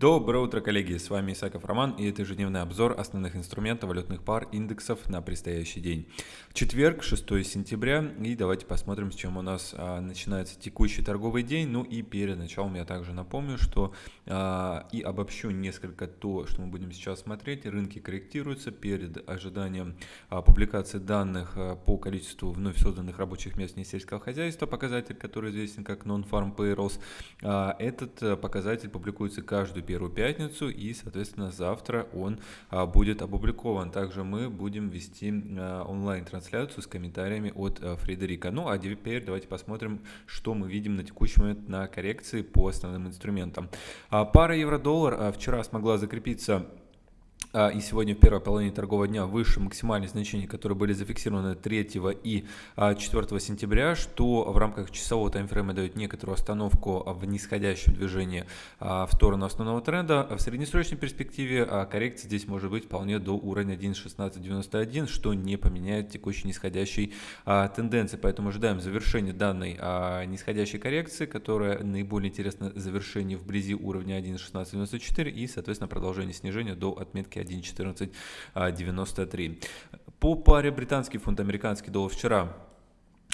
Доброе утро, коллеги! С вами Исаков Роман и это ежедневный обзор основных инструментов валютных пар индексов на предстоящий день. Четверг, 6 сентября, и давайте посмотрим, с чем у нас а, начинается текущий торговый день. Ну и перед началом я также напомню, что а, и обобщу несколько то, что мы будем сейчас смотреть. Рынки корректируются перед ожиданием а, публикации данных а, по количеству вновь созданных рабочих мест сельского хозяйства, показатель, который известен как Non-Farm Payrolls. А, этот а, показатель публикуется каждую первую пятницу и, соответственно, завтра он а, будет опубликован. Также мы будем вести а, онлайн-трансляцию с комментариями от а, Фредерика. Ну а теперь давайте посмотрим, что мы видим на текущий момент на коррекции по основным инструментам. Пара евро-доллар вчера смогла закрепиться и сегодня в первой половине торгового дня выше максимальных значений, которые были зафиксированы 3 и 4 а, сентября, что в рамках часового таймфрейма дает некоторую остановку в нисходящем движении а, в сторону основного тренда. В среднесрочной перспективе коррекция здесь может быть вполне до уровня 1.1691, что не поменяет текущей нисходящей тенденции. Поэтому ожидаем завершения данной нисходящей коррекции, которая наиболее интересна завершение вблизи уровня 1.1694 и, соответственно, продолжение снижения до отметки 1.1493. По паре британский фунт, американский доллар вчера а,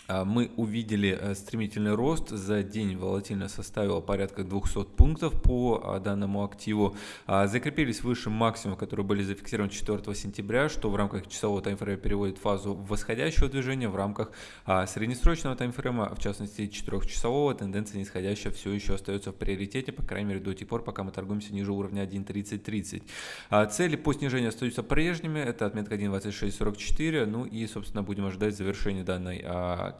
мы увидели э, стремительный рост. За день волатильность составила порядка 200 пунктов по а, данному активу. А, закрепились выше максимума, которые были зафиксированы 4 сентября, что в рамках часового таймфрейма переводит фазу восходящего движения. В рамках среднесрочного таймфрейма, в частности 4-часового, тенденция нисходящая все еще остается в приоритете, по крайней мере до тех пор, пока мы торгуемся ниже уровня 1.3030. Цели по снижению остаются прежними. Это отметка 1.2644. Ну и, собственно, будем ожидать завершения данной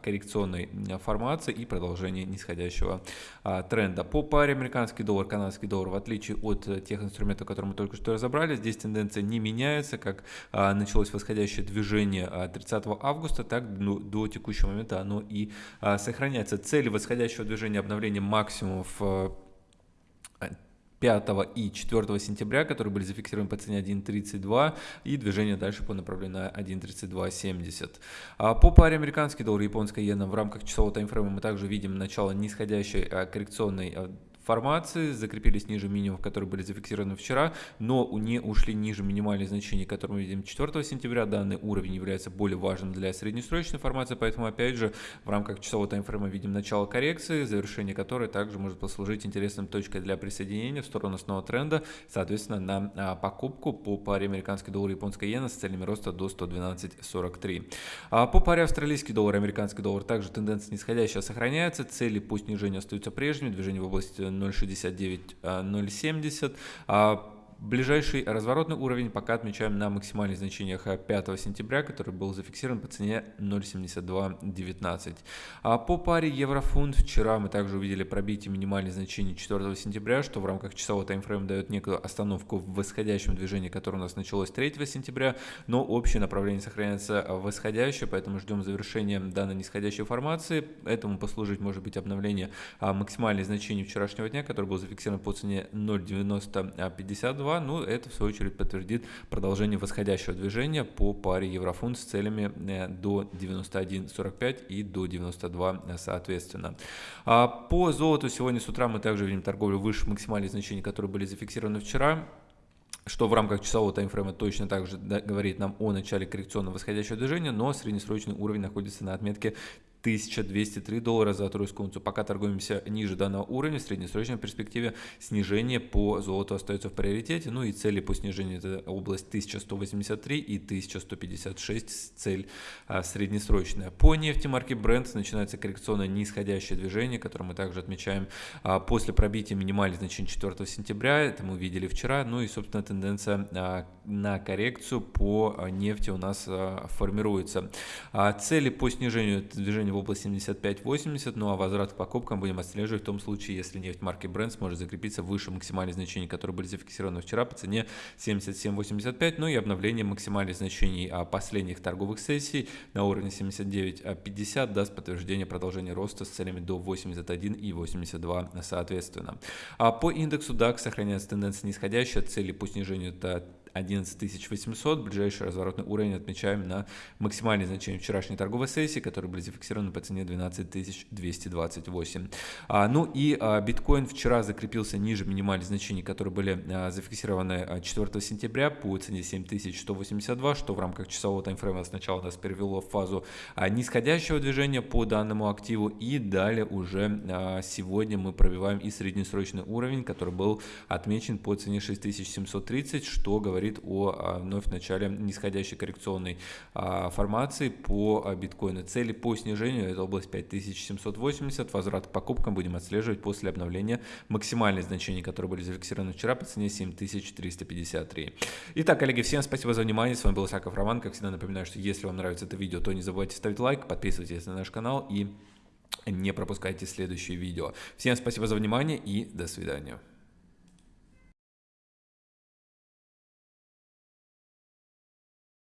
коррекционной формации и продолжение нисходящего а, тренда. По паре американский доллар, канадский доллар, в отличие от э, тех инструментов, которые мы только что разобрали, здесь тенденция не меняется, как а, началось восходящее движение 30 а, августа, так ну, до текущего момента оно и сохраняется. Цели восходящего движения обновления максимумов э, 5 и 4 сентября, которые были зафиксированы по цене 1.32 и движение дальше по направлению на 1.3270. А по паре американский доллар и японская иена в рамках часового таймфрейма мы также видим начало нисходящей а, коррекционной а, формации, закрепились ниже минимумов, которые были зафиксированы вчера, но не ушли ниже минимальных значений, которые мы видим 4 сентября. Данный уровень является более важным для среднесрочной формации, поэтому опять же в рамках часового таймфрейма видим начало коррекции, завершение которой также может послужить интересным точкой для присоединения в сторону основного тренда, соответственно на а, покупку по паре американский доллар и японская иена с целями роста до 112.43. А по паре австралийский доллар и американский доллар также тенденция нисходящая сохраняется, цели по снижению остаются прежними, движение в области 0.69, 0.70. Ближайший разворотный уровень пока отмечаем на максимальных значениях 5 сентября, который был зафиксирован по цене 0.7219. А по паре еврофунт вчера мы также увидели пробитие минимальных значений 4 сентября, что в рамках часового таймфрейма дает некую остановку в восходящем движении, которое у нас началось 3 сентября, но общее направление сохраняется восходящее, поэтому ждем завершения данной нисходящей формации. Этому послужить может быть обновление а, максимальных значений вчерашнего дня, который был зафиксирован по цене 0.9052 2, ну это в свою очередь подтвердит продолжение восходящего движения по паре еврофунт с целями э, до 91.45 и до 92 э, соответственно. А по золоту сегодня с утра мы также видим торговлю выше максимальных значений, которые были зафиксированы вчера что в рамках часового таймфрейма точно также говорит нам о начале коррекционного восходящего движения, но среднесрочный уровень находится на отметке 1203 доллара за тройскую унцию. Пока торгуемся ниже данного уровня, в среднесрочной перспективе снижение по золоту остается в приоритете. Ну и цели по снижению это область 1183 и 1156 цель а, среднесрочная. По нефти марки Brent начинается коррекционное нисходящее движение, которое мы также отмечаем а, после пробития минимальных значений 4 сентября. Это мы видели вчера. Ну и собственно тенденция а, на коррекцию по нефти у нас формируется. Цели по снижению движения область 75-80, ну а возврат к покупкам будем отслеживать в том случае, если нефть марки Brent сможет закрепиться выше максимальных значений, которые были зафиксированы вчера по цене 77-85, ну и обновление максимальных значений а, последних торговых сессий на уровне 79-50 даст подтверждение продолжения роста с целями до 81 и 82 соответственно. А по индексу DAX сохраняется тенденция нисходящая, цели по снижению это 11 800. Ближайший разворотный уровень отмечаем на максимальные значения вчерашней торговой сессии, которые были зафиксированы по цене 12 228. А, ну и а, биткоин вчера закрепился ниже минимальных значений, которые были а, зафиксированы 4 сентября по цене 7182, что в рамках часового таймфрейма сначала нас перевело в фазу нисходящего движения по данному активу и далее уже сегодня мы пробиваем и среднесрочный уровень, который был отмечен по цене 6730, что говорит о вновь начале нисходящей коррекционной формации по биткоину. Цели по снижению это область 5780, возврат к покупкам будем отслеживать после обновления максимальных значений, которые были зафиксированы вчера по цене 7353. Итак, коллеги, всем спасибо за внимание. С вами был Исаков Роман. Как всегда напоминаю, что если вам нравится это видео, то не забывайте ставить лайк, подписывайтесь на наш канал и не пропускайте следующие видео. Всем спасибо за внимание и до свидания.